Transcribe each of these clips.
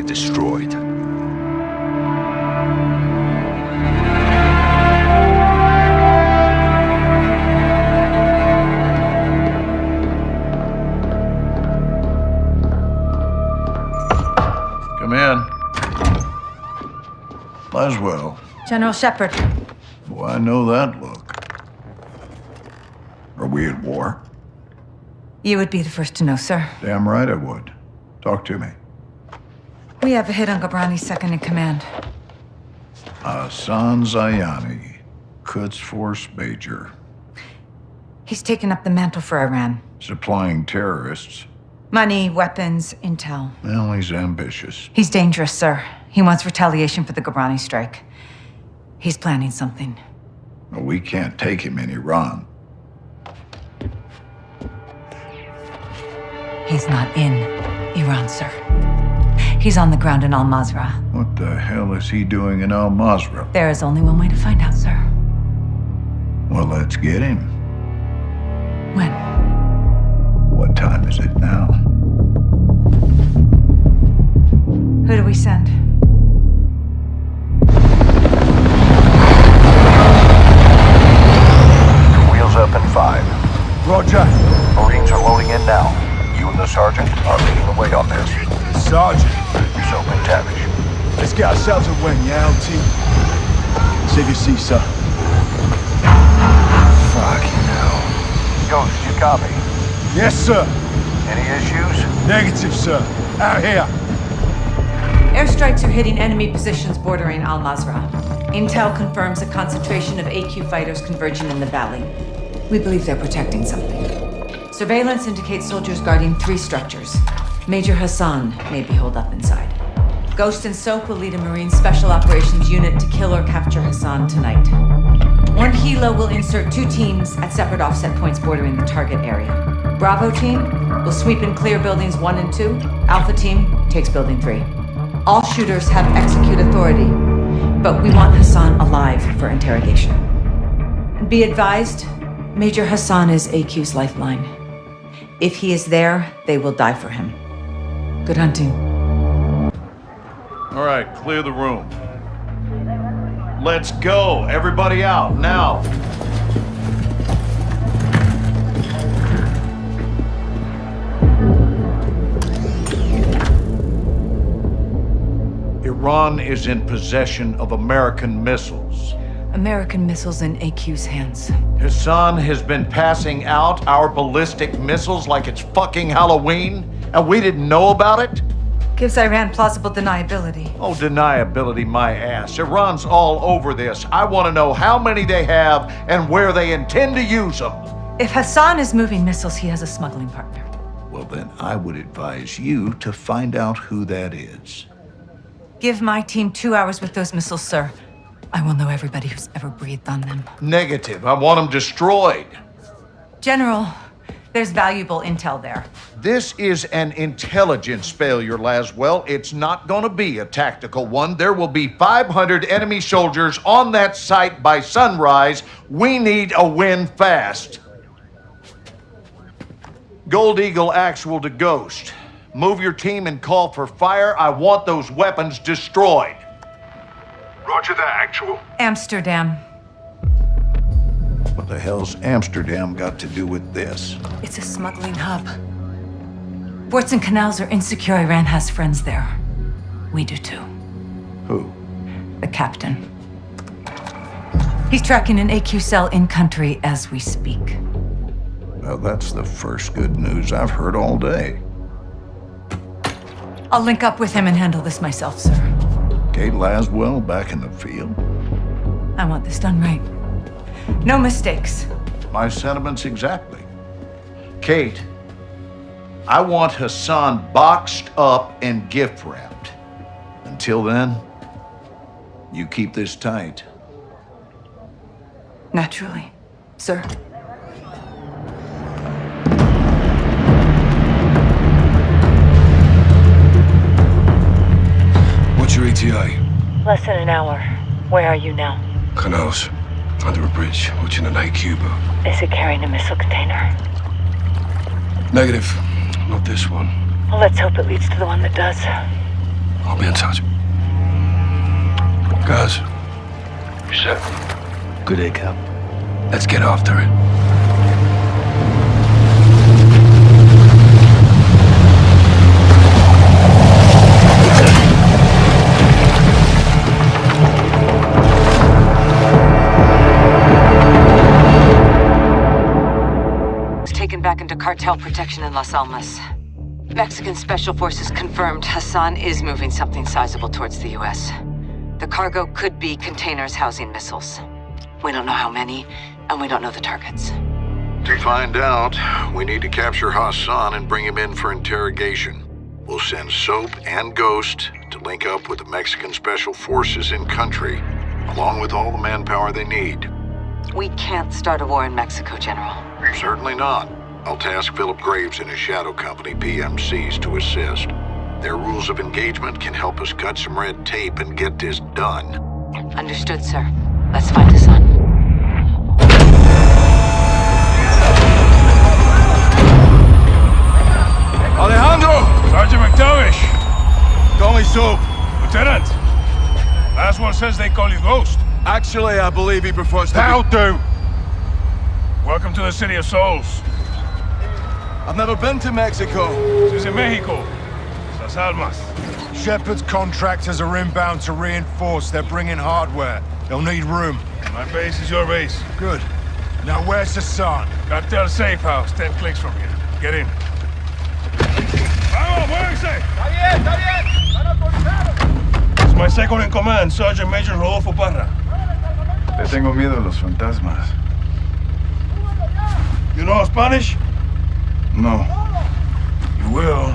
target destroyed. Come in. Laswell. General Shepherd. Oh, I know that look. Are we at war? You would be the first to know, sir. Damn right I would. Talk to me. We have a hit on Ghorbrani's second in command. Hassan Zyani, Quds Force Major. He's taken up the mantle for Iran. Supplying terrorists. Money, weapons, intel. Well, he's ambitious. He's dangerous, sir. He wants retaliation for the Ghobrani strike. He's planning something. Well, we can't take him in Iran. He's not in Iran, sir. He's on the ground in Al Mazrah. What the hell is he doing in Al Mazrah? There is only one way to find out, sir. Well, let's get him. When? What time is it now? Who do we send? Wheels up in five. Roger. Marines are loading in now. You and the sergeant are leading the way on this. Sergeant. Soap and Tavish. Let's get ourselves a win, yeah, old team? Save your seat, sir. Fucking hell. Ghost, you copy? Yes, sir. Any issues? Negative, sir. Out here. Airstrikes are hitting enemy positions bordering Al-Mazrah. Intel confirms a concentration of AQ fighters converging in the valley. We believe they're protecting something. Surveillance indicates soldiers guarding three structures. Major Hassan may be holed up inside. Ghost and Soap will lead a Marine Special Operations unit to kill or capture Hassan tonight. One Hilo will insert two teams at separate offset points bordering the target area. Bravo team will sweep and clear buildings one and two. Alpha team takes building three. All shooters have execute authority, but we want Hassan alive for interrogation. Be advised, Major Hassan is AQ's lifeline. If he is there, they will die for him. Good hunting. All right, clear the room. Let's go. Everybody out, now. Iran is in possession of American missiles. American missiles in AQ's hands. Hassan has been passing out our ballistic missiles like it's fucking Halloween, and we didn't know about it? Gives Iran plausible deniability. Oh, deniability my ass. Iran's all over this. I want to know how many they have and where they intend to use them. If Hassan is moving missiles, he has a smuggling partner. Well, then I would advise you to find out who that is. Give my team two hours with those missiles, sir. I will know everybody who's ever breathed on them. Negative. I want them destroyed. General, there's valuable intel there. This is an intelligence failure, Laswell. It's not going to be a tactical one. There will be 500 enemy soldiers on that site by sunrise. We need a win fast. Gold Eagle Actual to Ghost. Move your team and call for fire. I want those weapons destroyed. Roger that, actual. Amsterdam. What the hell's Amsterdam got to do with this? It's a smuggling hub. Ports and canals are insecure. Iran has friends there. We do too. Who? The captain. He's tracking an AQ cell in country as we speak. Well, that's the first good news I've heard all day. I'll link up with him and handle this myself, sir. Kate Laswell back in the field? I want this done right. No mistakes. My sentiments exactly. Kate, I want Hassan boxed up and gift wrapped. Until then, you keep this tight. Naturally, sir. What's your ETA? Less than an hour. Where are you now? Canals. Under a bridge, watching an A-Cuba. Is it carrying a missile container? Negative. Not this one. Well, let's hope it leads to the one that does. I'll be in touch. Guys. You set? Good day, Cap. Let's get after it. Cartel protection in Las Almas. Mexican Special Forces confirmed Hassan is moving something sizable towards the U.S. The cargo could be containers housing missiles. We don't know how many, and we don't know the targets. To find out, we need to capture Hassan and bring him in for interrogation. We'll send Soap and Ghost to link up with the Mexican Special Forces in country, along with all the manpower they need. We can't start a war in Mexico, General. Certainly not. I'll task Phillip Graves and his shadow company, PMCs, to assist. Their rules of engagement can help us cut some red tape and get this done. Understood, sir. Let's find Hassan. Alejandro! Sergeant MacTavish! Call me Soap. Lieutenant! Last one says they call you Ghost. Actually, I believe he prefers to That'll be... do! Welcome to the City of Souls. I've never been to Mexico. This is in Mexico. Las Almas. Shepherd's contractors are inbound to reinforce. They're bringing hardware. They'll need room. My base is your base. Good. Now where's Hassan? Cartel safe house, 10 clicks from here. Get in. Vamos, muévense! It's my second in command, Sergeant Major Rodolfo Parra. Le tengo miedo a los fantasmas. You know Spanish? No. You will.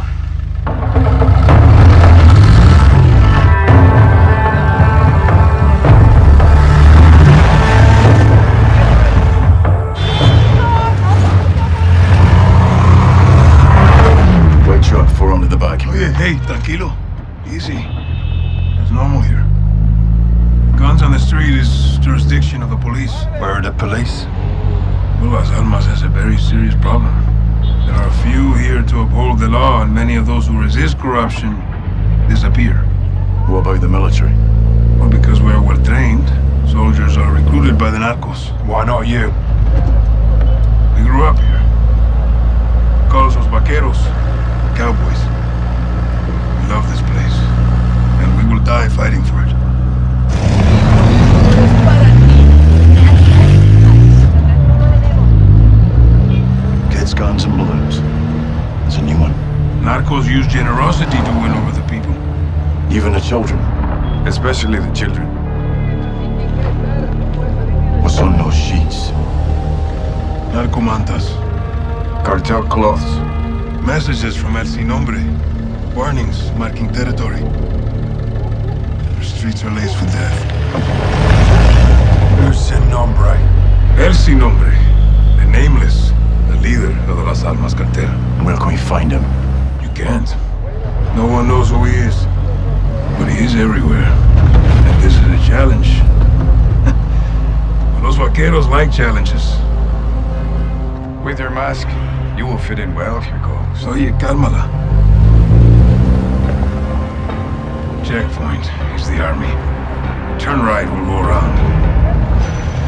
White truck, four under the back. Oye, hey, tranquilo. Easy. It's normal here. Guns on the street is jurisdiction of the police. Where are the police? Well, Las Almas has a very serious problem. There are few here to uphold the law, and many of those who resist corruption disappear. What about the military? Well, because we're well trained, soldiers are recruited by the narcos. Why not you? We grew up here. Call us los vaqueros, cowboys. We love this place, and we will die fighting for it. Guns, and balloons. It's a new one. Narcos use generosity to win over the people. Even the children. Especially the children. What's on those sheets? Narcomantas. Cartel cloths. Messages from El Sin Nombre. Warnings marking territory. The streets are laced with death. Who's Sin Nombre? El Sin Nombre. The Nameless. The leader of the Las Almas cartel. Where can we find him? You can't. No one knows who he is. But he is everywhere. And this is a challenge. Los vaqueros like challenges. With your mask, you will fit in well if you go. Oye, cálmala. Checkpoint is the army. Turn right, we'll go around.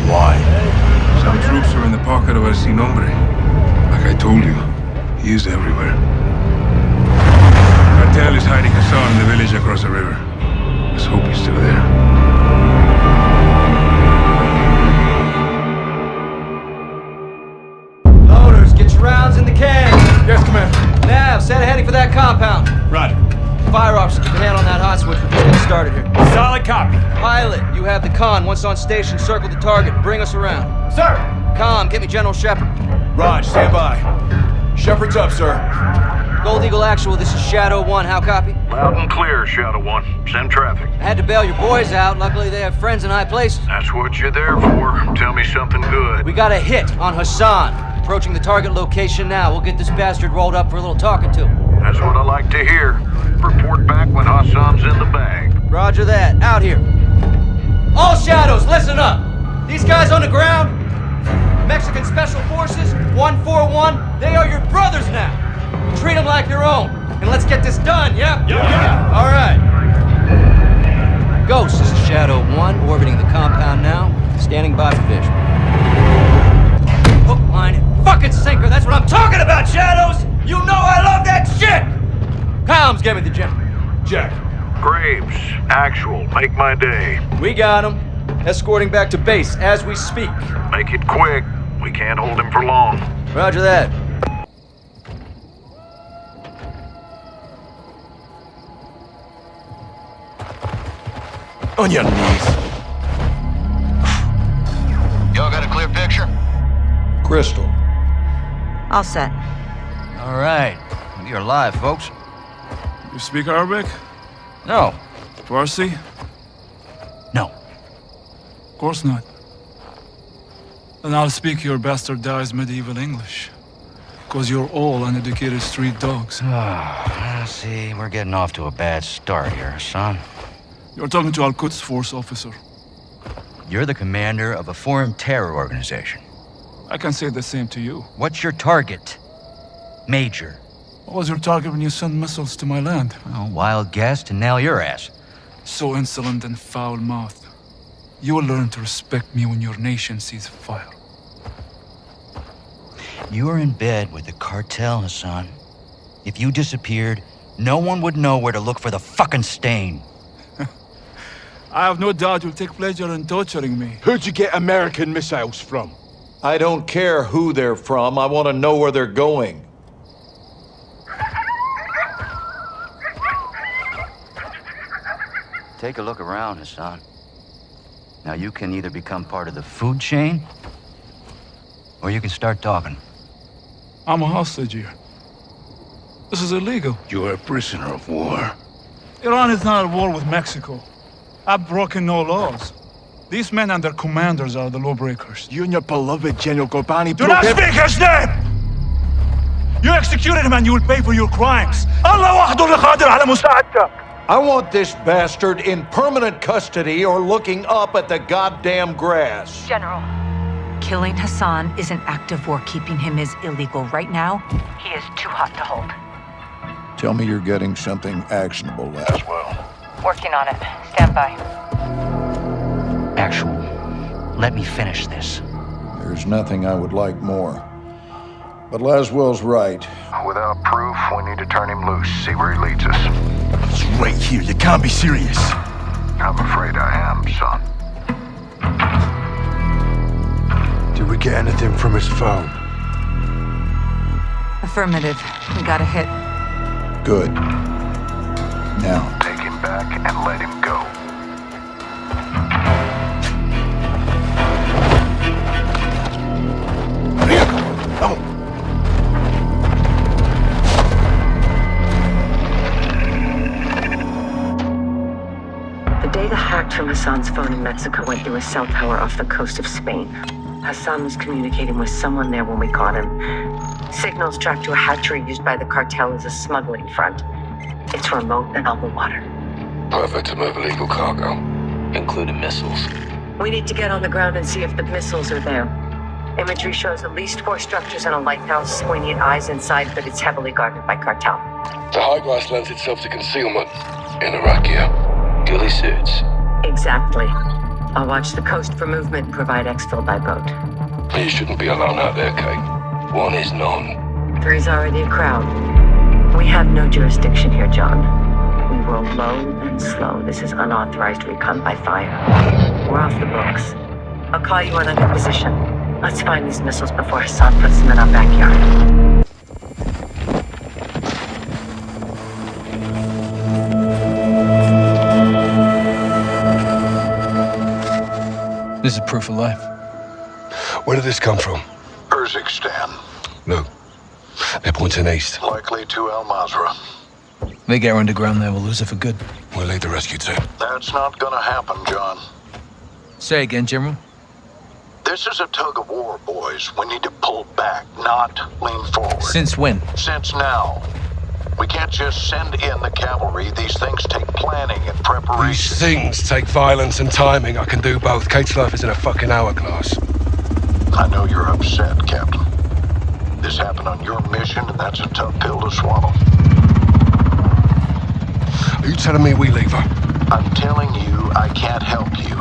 Why? Some troops are in the pocket of El Sin Nombre. Like I told you, he is everywhere. Cartel is hiding Hassan in the village across the river. Let's hope he's still there. Loaders, get your rounds in the can. Yes, Commander. Nav, set heading for that compound. Roger. Fire officer, keep a hand on that hot switch. We're just getting started here. Solid copy. Pilot, you have the con. Once on station, circle the target. Bring us around. Sir. Com, get me General Shepherd. Raj, stand by. Shepherd's up, sir. Gold Eagle Actual, this is Shadow 1. How copy? Loud and clear, Shadow One. Send traffic. I had to bail your boys out. Luckily, they have friends in high places. That's what you're there for. Tell me something good. We got a hit on Hassan. Approaching the target location now. We'll get this bastard rolled up for a little talking to. That's what I like to hear. Report back when Hassan's in the bag. Roger that. Out here. All shadows, listen up. These guys on the ground, Mexican Special Forces, 141, they are your brothers now. Treat them like your own. And let's get this done, yeah? Yeah, yeah. All right. Ghost, this is Shadow 1, orbiting the compound now. Standing by for vision. Hook, line, and fucking sinker. That's what I'm talking about, Shadows! You know I love that shit! Combs, give me the gem. Jack. Graves, actual, make my day. We got him. Escorting back to base as we speak. Make it quick. We can't hold him for long. Roger that. On your knees. Y'all got a clear picture? Crystal. All set. All right. You're alive, folks. You speak Arabic? No. Farsi? No. Of course not. Then I'll speak your bastardized medieval English. Because you're all uneducated street dogs. Ah, see, we're getting off to a bad start here, son. You're talking to Al Quds Force officer. You're the commander of a foreign terror organization. I can say the same to you. What's your target? Major. What was your target when you sent missiles to my land? Oh, wild guess to nail your ass. So insolent and foul-mouthed. You will learn to respect me when your nation sees fire. You are in bed with the cartel, Hassan. If you disappeared, no one would know where to look for the fucking stain. I have no doubt you'll take pleasure in torturing me. Who'd you get American missiles from? I don't care who they're from. I want to know where they're going. Take a look around, Hassan. Now you can either become part of the food chain, or you can start talking. I'm a hostage here. This is illegal. You're a prisoner of war. Iran is not at war with Mexico. I've broken no laws. These men and their commanders are the lawbreakers. You and your beloved General Ghorbrani... Do not speak his name! You executed him and you will pay for your crimes. Allah wahdu qadir ala. I want this bastard in permanent custody or looking up at the goddamn grass. General. Killing Hassan is an act of war. Keeping him is illegal. Right now, He is too hot to hold. Tell me you're getting something actionable, Laswell. Working on it. Stand by. Actual. Let me finish this. There's nothing I would like more. But Laswell's right. Without proof, we need to turn him loose, see where he leads us. It's right here. You can't be serious. I'm afraid I am, son. Did we get anything from his phone? affirmative. We got a hit. Good. Now, Take him back and let him go. Hassan's phone in Mexico went through a cell tower off the coast of Spain. Hassan was communicating with someone there when we caught him. Signals tracked to a hatchery used by the cartel as a smuggling front. It's remote and on the water. Perfect to move illegal cargo. Including missiles. We need to get on the ground and see if the missiles are there. Imagery shows at least four structures and a lighthouse. We need eyes inside, but it's heavily guarded by cartel. The high grass lends itself to concealment. In Iraqia. Ghillie suits. Exactly. I'll watch the coast for movement and provide exfil by boat. You shouldn't be alone out there, Kate. One is none. Three's already a crowd. We have no jurisdiction here, John. We roll low and slow. This is unauthorized recon by fire. We're off the books. I'll call you when I'm in position. Let's find these missiles before Hassan puts them in our backyard. This is proof of life. Where did this come from? Urzikstan, Look. They're pointing east. likely to Al Mazrah. They get underground there, we'll lose it for good. We'll lead the rescue team. That's not gonna happen, John. Say again, General. This is a tug of war, boys. We need to pull back, not lean forward. Since when? Since now. We can't just send in the cavalry. These things take planning and preparation. These things take violence and timing. I can do both. Kate's life is in a fucking hourglass. I know you're upset, Captain. This happened on your mission, and that's a tough pill to swallow. Are you telling me we leave her? I'm telling you I can't help you.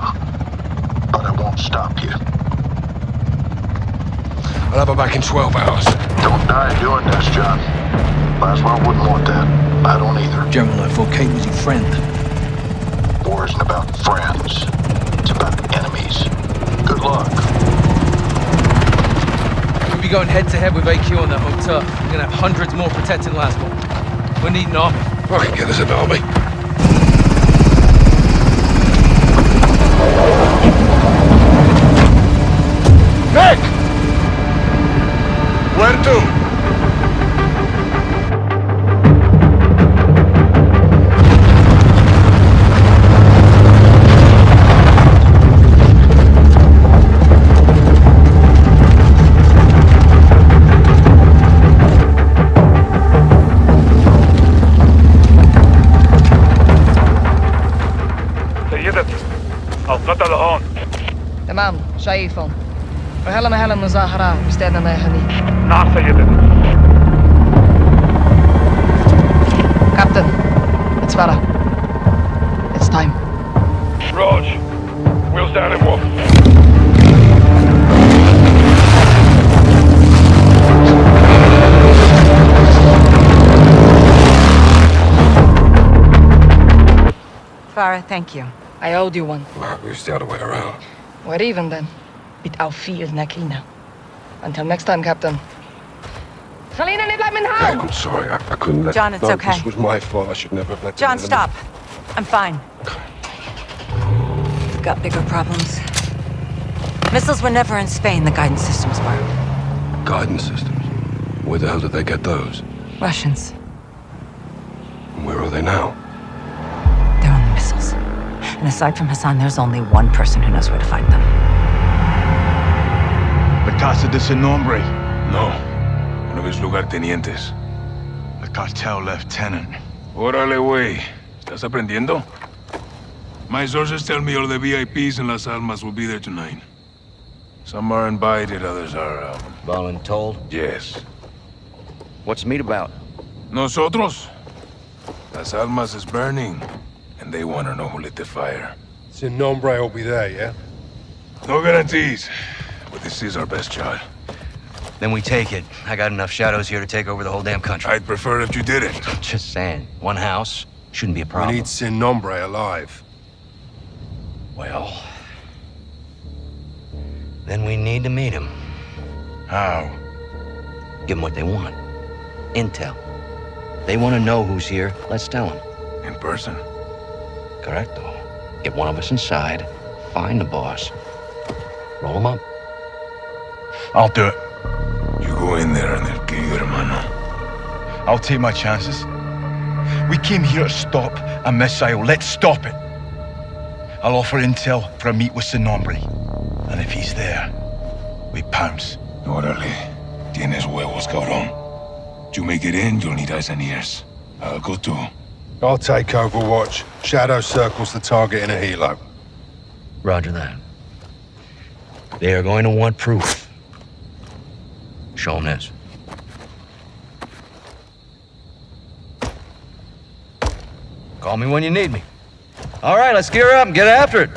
But I won't stop you. I'll have her back in 12 hours. Don't die doing this, John. Laswell wouldn't want that. I don't either. General, I thought Kate was your friend. War isn't about friends. It's about enemies. Good luck. We'll be going head to head with AQ on that motel. We're gonna have hundreds more protecting Laswell. We need an army. Fucking get us an army. Nick! Where to? Al, not alone. Tamam, وهلا مهلا مظاهرة مستعدة يا هني نعم سيدتي Captain, it's Farah. It's time. Raj, wheels down and walk. Farah, thank you. I owed you one. It's the other way around. We're even then. Without fear, Nakina. Until next time, Captain. Selena, niet laat me Hey, I'm sorry. I, I couldn't let John, it's no, okay. This was my fault. I should never have let John, stop. I'm fine. We've got bigger problems. Missiles were never in Spain, the guidance systems were. Guidance systems. Where the hell did they get those? Russians. Where are they now? They're on the missiles. And aside from Hassan, there's only one person who knows where to find them. La Casa de Sin Nombre. No. One of his lugartenientes. The cartel lieutenant. Órale, güey. ¿Estás aprendiendo? My sources tell me all the VIPs in Las Almas will be there tonight. Some are invited, others are, um... Voluntold? Yes. What's the meet about? Nosotros? Las Almas is burning, and they want to know who lit the fire. Sin Nombre will be there, yeah? No guarantees, but this is our best shot. Then we take it. I got enough shadows here to take over the whole damn country. I'd prefer if you didn't. Just saying. One house shouldn't be a problem. We need Sin Nombre alive. Well... Then we need to meet him. How? Give them what they want. Intel. They want to know who's here. Let's tell them. In person? Correcto. Get one of us inside, find the boss, roll him up. I'll do it. You go in there and they'll kill you, hermano. I'll take my chances. We came here to stop a missile. Let's stop it. I'll offer intel for a meet with Sin Nombre. And if he's there, we pounce. Órale. Tienes huevos, cabrón. You make it in, you'll need eyes and ears. I'll go too. I'll take Overwatch. Shadow circles the target in a helo. Roger that. They are going to want proof. Show them this. Call me when you need me. All right, let's gear up and get after it.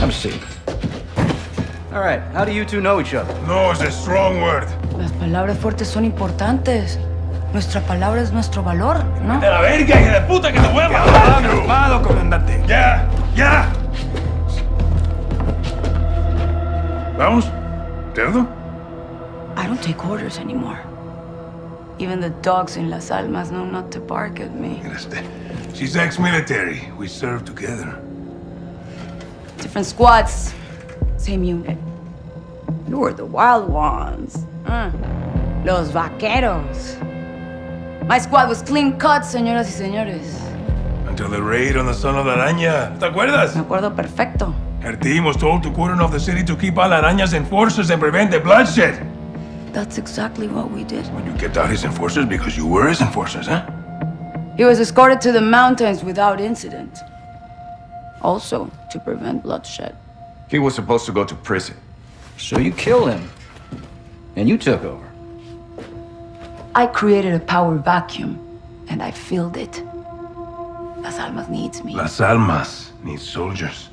Have a seat. All right, how do you two know each other? No, it's a strong word. Las palabras fuertes son importantes. Nuestra palabra es nuestro valor, ¿no? ¡De la verga, hija de puta, que te voy a matar! ¡Calmado, comandante! ¡Ya! ¡Ya! ¿Vamos? ¿Cerdo? I don't take orders anymore. Even the dogs in Las Almas know not to bark at me. She's ex-military. We served together. Different squads, same unit. You were the wild ones. Mm. Los vaqueros. My squad was clean cut, señoras y señores. Until the raid on the Son of la Araña. ¿Te acuerdas? Me acuerdo perfecto. Her team was told to cordon off the city to keep all Araña's enforcers and prevent the bloodshed. That's exactly what we did. When you kept out his enforcers because you were his enforcers, huh? He was escorted to the mountains without incident. Also, to prevent bloodshed. He was supposed to go to prison. So you killed him. And you took over. I created a power vacuum, and I filled it. Las Almas needs me. Las Almas needs soldiers,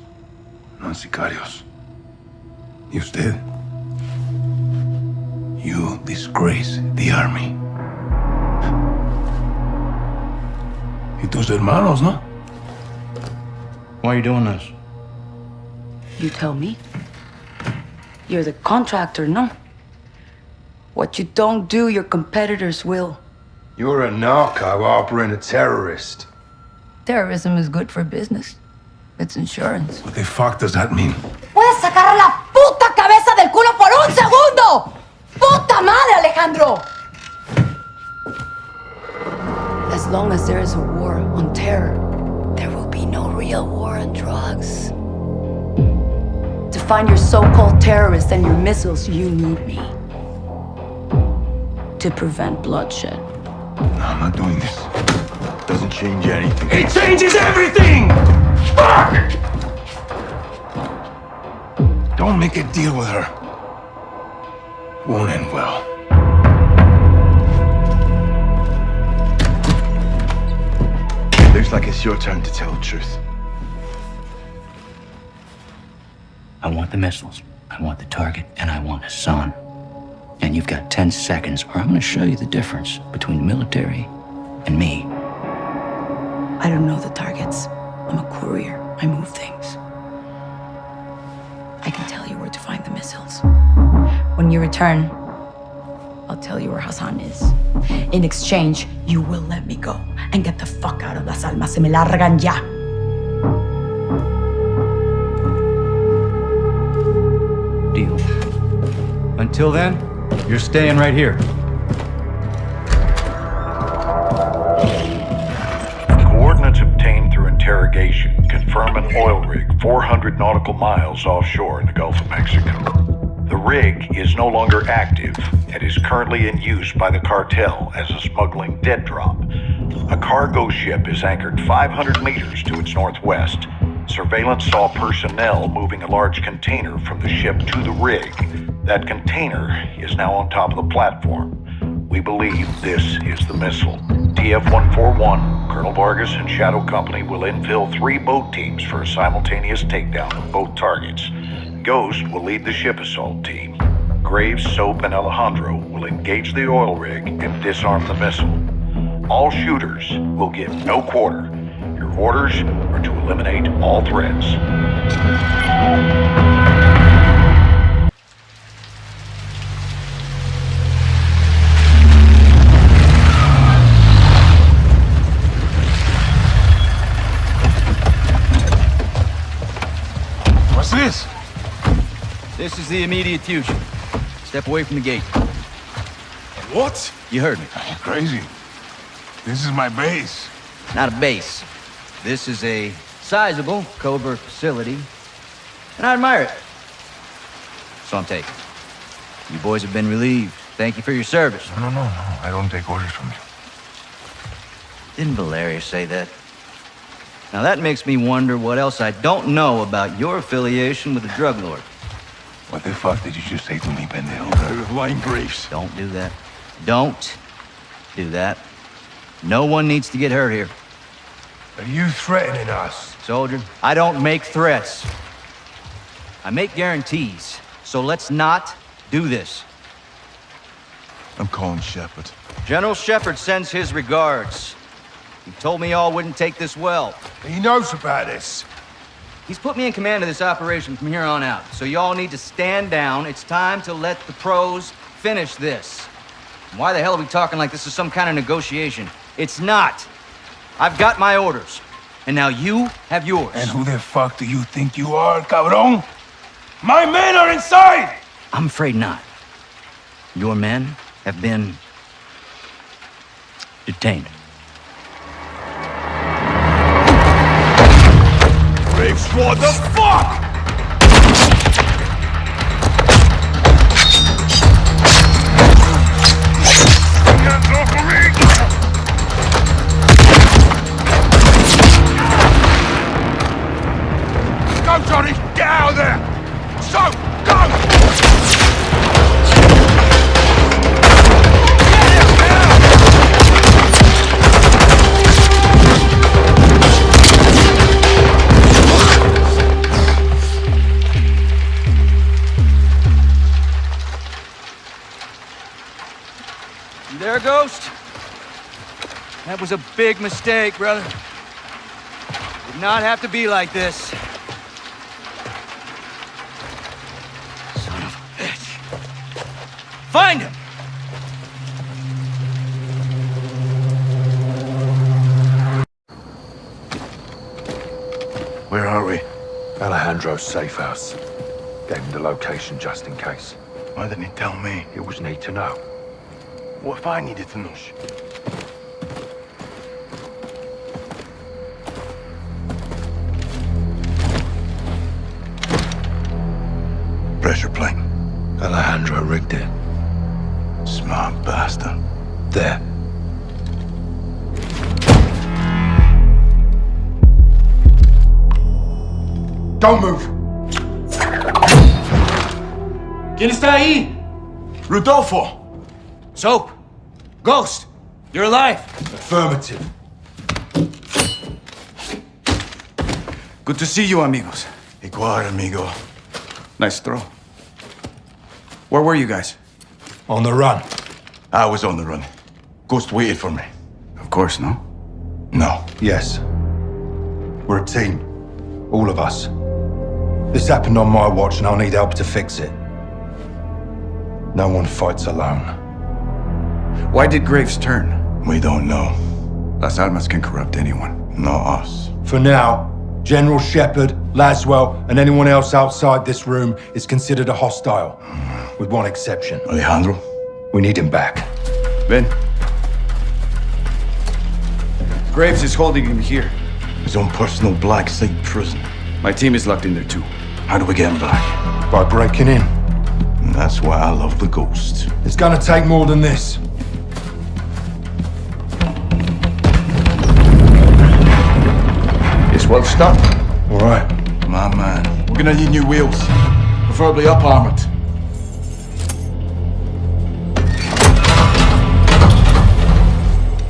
not sicarios. You usted? You disgrace the army. Y tus hermanos, no? Why are you doing this? You tell me. You're the contractor, no? What you don't do, your competitors will. You're a narco harboring a terrorist. Terrorism is good for business. It's insurance. What the fuck does that mean? ¡Puedes sacar la puta cabeza del culo por un segundo! ¡Puta madre, Alejandro! As long as there is a war on terror, there will be no real war on drugs. To find your so-called terrorists and your missiles, you need me. To prevent bloodshed. No, I'm not doing this. It Doesn't change anything. It changes everything! Fuck! Don't make a deal with her. Won't end well. Looks like it's your turn to tell the truth. I want the missiles, I want the target, and I want Hassan. And you've got 10 seconds, or I'm going to show you the difference between the military and me. I don't know the targets. I'm a courier. I move things. I can tell you where to find the missiles. When you return, I'll tell you where Hassan is. In exchange, you will let me go and get the fuck out of Las Almas. Se me largan ya. Deal. Until then, you're staying right here. Coordinates obtained through interrogation confirm an oil rig 400 nautical miles offshore in the Gulf of Mexico. The rig is no longer active and is currently in use by the cartel as a smuggling dead drop. A cargo ship is anchored 500 meters to its northwest. Surveillance saw personnel moving a large container from the ship to the rig. That container is now on top of the platform. We believe this is the missile. TF-141, Colonel Vargas and Shadow Company will infill three boat teams for a simultaneous takedown of both targets. Ghost will lead the ship assault team. Graves, Soap, and Alejandro will engage the oil rig and disarm the missile. All shooters will get no quarter. Your orders are to eliminate all threats. The immediate fusion. Step away from the gate. What? You heard me. Are you crazy? This is my base. Not a base. This is a sizable covert facility, and I admire it. So I'm taking. You boys have been relieved. Thank you for your service. No, no, no, no. I don't take orders from you. Didn't Valeria say that? Now that makes me wonder what else I don't know about your affiliation with the drug lord. What the fuck did you just say to me, pendejo? Lying Graves. Don't do that. Don't do that. No one needs to get hurt here. Are you threatening us? Soldier, I don't make threats. I make guarantees. So let's not do this. I'm calling Shepherd. General Shepherd sends his regards. He told me y'all wouldn't take this well. He knows about this. He's put me in command of this operation from here on out. So y'all need to stand down. It's time to let the pros finish this. Why the hell are we talking like this is some kind of negotiation? It's not. I've got my orders. And now you have yours. And who the fuck do you think you are, cabron? My men are inside! I'm afraid not. Your men have been detained. What the fuck? Was a big mistake, brother. Did not have to be like this. Son of a bitch. Find him! Where are we? Alejandro's safe house. Gave him the location just in case. Why didn't he tell me? It was need to know. What if I needed to know? Pressure plate. Alejandro rigged it. Smart bastard. There. Don't move! ¿Quién está ahí? Rodolfo! Soap! Ghost! You're alive! Affirmative. Good to see you, amigos. Igual, amigo. Nice throw. Where were you guys? On the run. I was on the run. Ghost waited for me. Of course, no? No. Yes. We're a team. All of us. This happened on my watch and I'll need help to fix it. No one fights alone. Why did Graves turn? We don't know. Las Almas can corrupt anyone. Not us. For now, General Shepherd, Laswell, and anyone else outside this room is considered a hostile. With one exception. Alejandro? We need him back. Ben? Graves is holding him here. His own personal black site prison. My team is locked in there too. How do we get him back? By breaking in. And that's why I love the Ghost. It's gonna take more than this. Well stopped? All right. My man. We're gonna need new wheels. Preferably up-armored.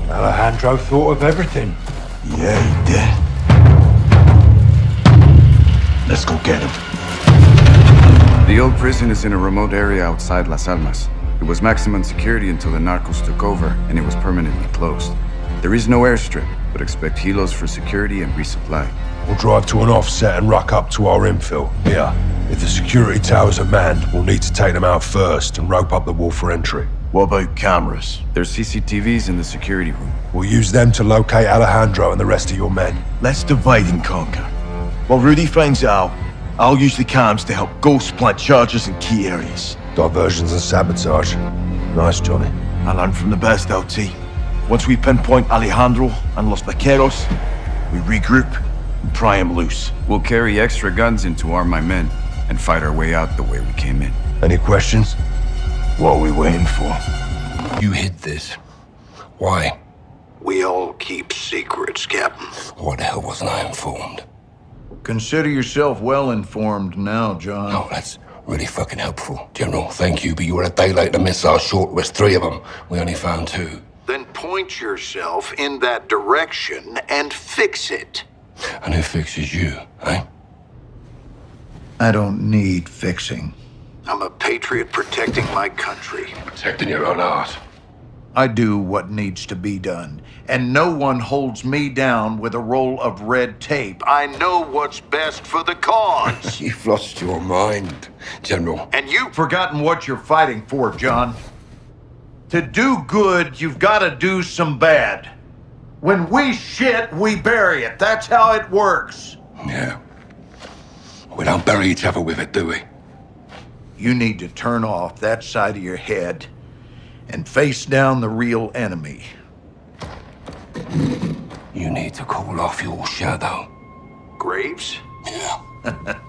Alejandro thought of everything. Yeah, he did. Let's go get him. The old prison is in a remote area outside Las Almas. It was maximum security until the narcos took over, and it was permanently closed. There is no airstrip, but expect helos for security and resupply. We'll drive to an offset and ruck up to our infill. Here. If the security towers are manned, we'll need to take them out first and rope up the wall for entry. What about cameras? There's CCTVs in the security room. We'll use them to locate Alejandro and the rest of your men. Let's divide and conquer. While Rudy finds out, I'll use the cams to help Ghost plant charges in key areas. Diversions and sabotage. Nice, Johnny. I learned from the best, LT. Once we pinpoint Alejandro and Los Vaqueros, we regroup and pry him loose. We'll carry extra guns in to arm my men and fight our way out the way we came in. Any questions? What are we waiting for? You hid this. Why? We all keep secrets, Captain. What the hell wasn't I informed? Consider yourself well informed now, John. Oh, that's really fucking helpful. General, thank you, but you were a day late. The missile short was three of them. We only found two. Then point yourself in that direction and fix it. And who fixes you, eh? I don't need fixing. I'm a patriot protecting my country. Protecting your own art. I do what needs to be done, and no one holds me down with a roll of red tape. I know what's best for the cause. You've lost your mind, General. and you've Forgotten what you're fighting for, John. To do good, you've got to do some bad. When we shit, we bury it. That's how it works. Yeah. We don't bury each other with it, do we? You need to turn off that side of your head and face down the real enemy. You need to call off your shadow. Graves? Yeah.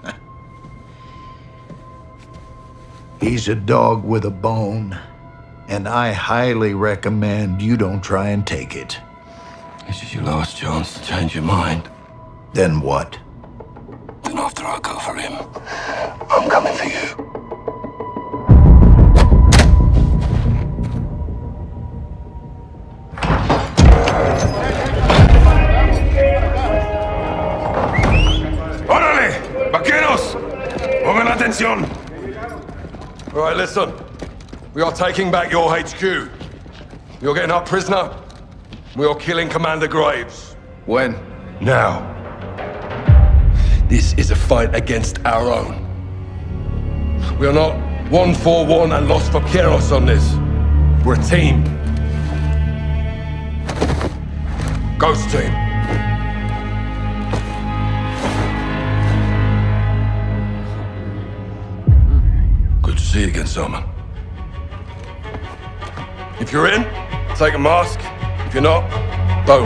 He's a dog with a bone, and I highly recommend you don't try and take it. This is your last chance to change your mind. Then what? Then after I go for him, I'm coming for you. ¡Órale! ¡Vaqueros! ¡Pongan atención! Right, listen. We are taking back your HQ. You're getting up prisoner, We are killing Commander Graves. When? Now. This is a fight against our own. We are not one for one and lost for Vaqueros on this. We're a team. Ghost team. Good to see you again, Salman. If you're in, take a mask. If you're not, don't.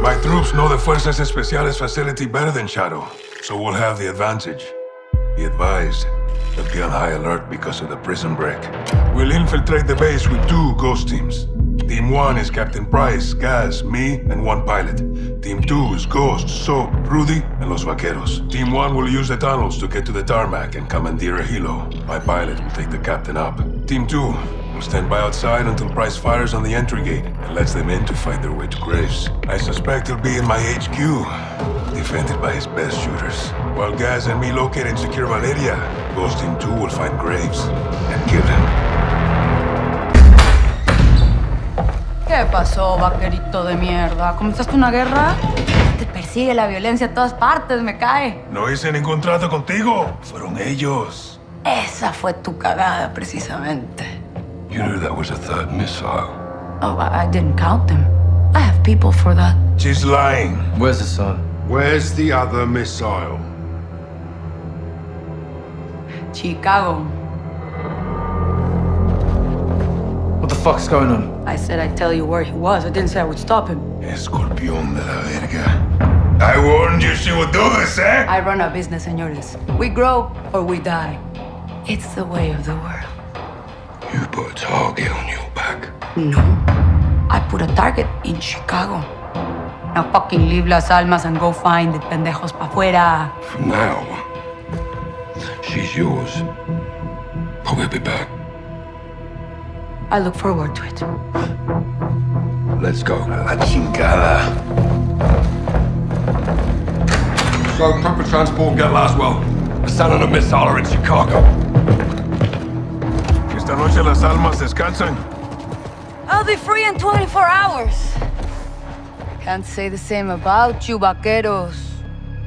My troops know the Fuerzas Especiales facility better than Shadow, so we'll have the advantage. Be advised, they'll be on high alert because of the prison break. We'll infiltrate the base with two ghost teams. Team 1 is Captain Price, Gaz, me, and one pilot. Team 2 is Ghost, Soap, Rudy, and Los Vaqueros. Team 1 will use the tunnels to get to the tarmac and commandeer a helo. My pilot will take the captain up. Team 2 will stand by outside until Price fires on the entry gate and lets them in to fight their way to Graves. I suspect he'll be in my HQ, defended by his best shooters. While Gaz and me locate and secure Valeria, Ghost Team 2 will find Graves and kill him. ¿Qué pasó, vaquerito de mierda? ¿Comenzaste una guerra? Te persigue la violencia a todas partes, me cae. No hice ningún trato contigo. Fueron ellos. Esa fue tu cagada, precisamente. You knew that was a third missile. Oh, I, I didn't count them. I have people for that. She's lying. Where's the son? Where's the other missile? Chicago. What the fuck's going on? I said I'd tell you where he was. I didn't say I would stop him. Escorpión de la verga. I warned you she would do this, eh? I run a business, senores. We grow or we die. It's the way of the world. You put a target on your back. No. I put a target in Chicago. Now fucking leave Las Almas and go find the pendejos pa' fuera. From now, she's yours. But we'll be back. I look forward to it. Let's go. La chingada. So, proper transport, get Laswell. Hassan and a missile are in Chicago. Esta noche las almas descansan. I'll be free in 24 hours. Can't say the same about you, vaqueros.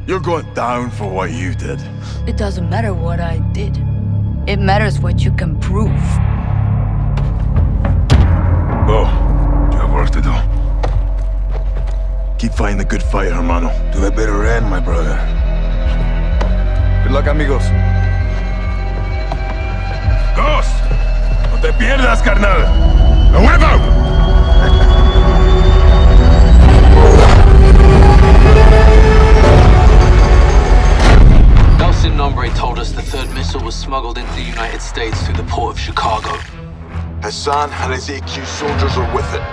You're going down for what you did. It doesn't matter what I did. It matters what you can prove. Go. You have work to do. Keep fighting the good fight, hermano. To a better end, my brother. Good luck, amigos. Ghost! No te pierdas, carnal. ¡A huevo! Nombre told us the third missile was smuggled into the United States through the port of Chicago. Hassan and his AQ soldiers are with it.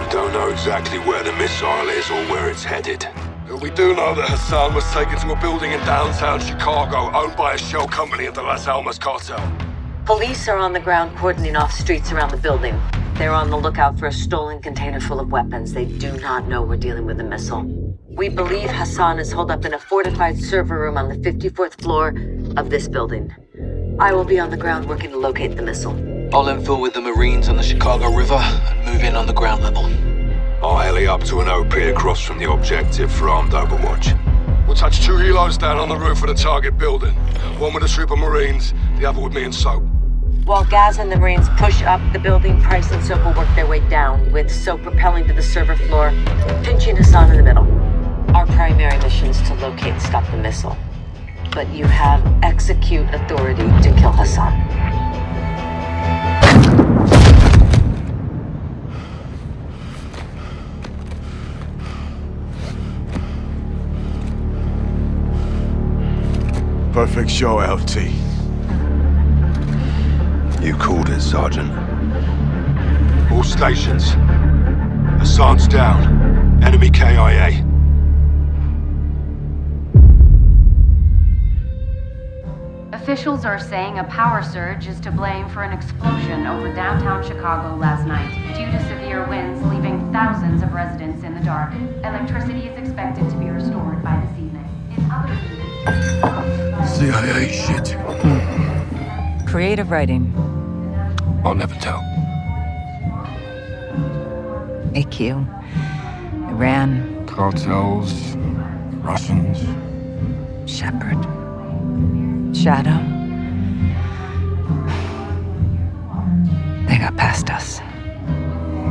We don't know exactly where the missile is or where it's headed. But we do know that Hassan was taken to a building in downtown Chicago owned by a shell company of the Las Almas cartel. Police are on the ground cordoning off streets around the building. They're on the lookout for a stolen container full of weapons. They do not know we're dealing with a missile. We believe Hassan is holed up in a fortified server room on the 54th floor of this building. I will be on the ground working to locate the missile. I'll infill with the Marines on the Chicago River and move in on the ground level. I'll heli up to an OP across from the objective for armed overwatch. We'll touch two helos down on the roof of the target building. One with a troop of Marines, the other with me and Soap. While Gaz and the Marines push up the building, Price and Soap will work their way down, with Soap propelling to the server floor, pinching Hassan in the middle. Our primary mission is to locate and stop the missile. But you have execute authority to kill Hassan. Perfect show, LT. You called it, Sergeant. All stations. Hassan's down. Enemy KIA. Officials are saying a power surge is to blame for an explosion over downtown Chicago last night, due to severe winds leaving thousands thousands of residents in the dark. Electricity is expected to be restored by this evening. In other units... CIA shit. Creative writing. I'll never tell. AQ. Iran. Cartels, Russians. Shepherd. Shadow. They got past us.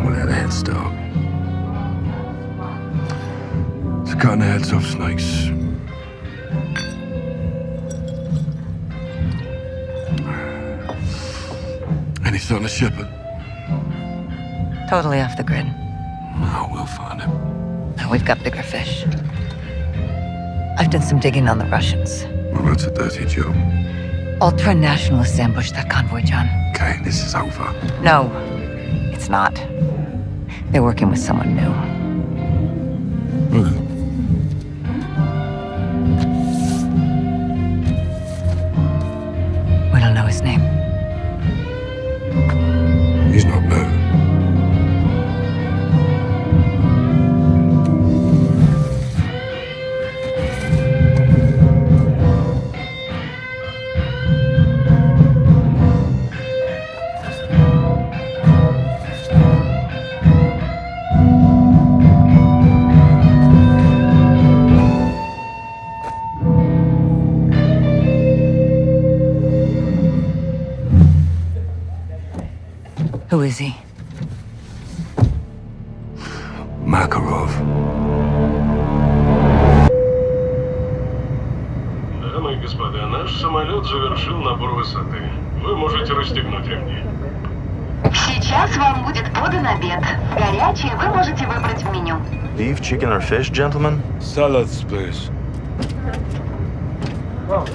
We had a head start. It's a cutting the heads off snakes. Sign of Shepherd? Totally off the grid. Oh, we'll find him. Now we've got bigger fish. I've done some digging on the Russians. Well, that's a dirty job. Ultra-nationalists ambushed that convoy, John. Okay, this is over. No, it's not. They're working with someone new. Набор высоты. Вы можете расстегнуть ремни. Сейчас вам будет подан обед. Горячее вы можете выбрать в меню. Beef, chicken, or fish, gentlemen? Salads, please. Oh.